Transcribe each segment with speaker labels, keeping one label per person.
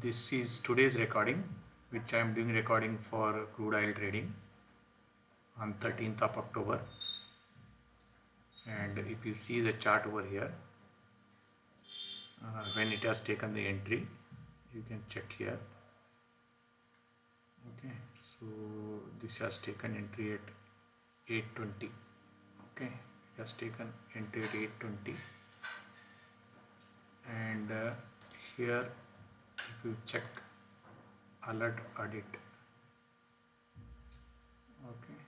Speaker 1: this is today's recording which I am doing recording for crude oil trading on 13th of October. And if you see the chart over here uh, when it has taken the entry you can check here. Okay so this has taken entry at 820 okay it has taken entry at 820 and uh, here if you check alert audit. Okay.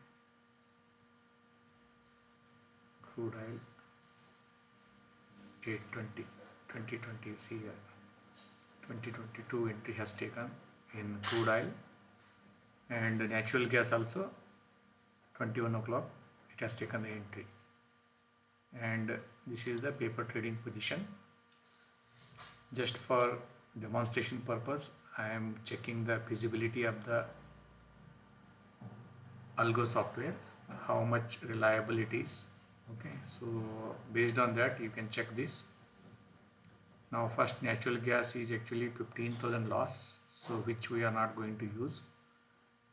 Speaker 1: Crude oil 820 2020 you see here. 2022 entry has taken in crude oil and natural gas also 21 o'clock it has taken the entry. And this is the paper trading position. Just for demonstration purpose. I am checking the feasibility of the algo software how much reliable it is. Okay so based on that you can check this. Now first natural gas is actually 15,000 loss so which we are not going to use.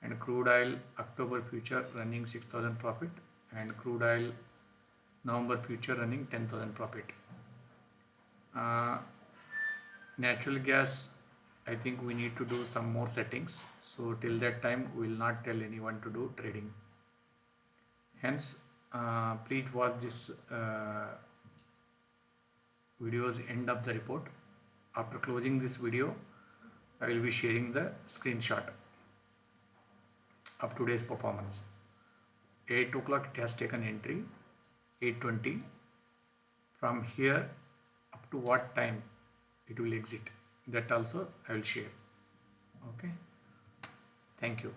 Speaker 1: And crude oil October future running 6,000 profit and crude oil November future running 10,000 profit. Uh, natural gas I think we need to do some more settings. So till that time we will not tell anyone to do trading. Hence uh, please watch this uh, video's end of the report. After closing this video I will be sharing the screenshot of today's performance. 8 o'clock it has taken entry. 820 from here up to what time it will exit. That also I will share. Okay? Thank you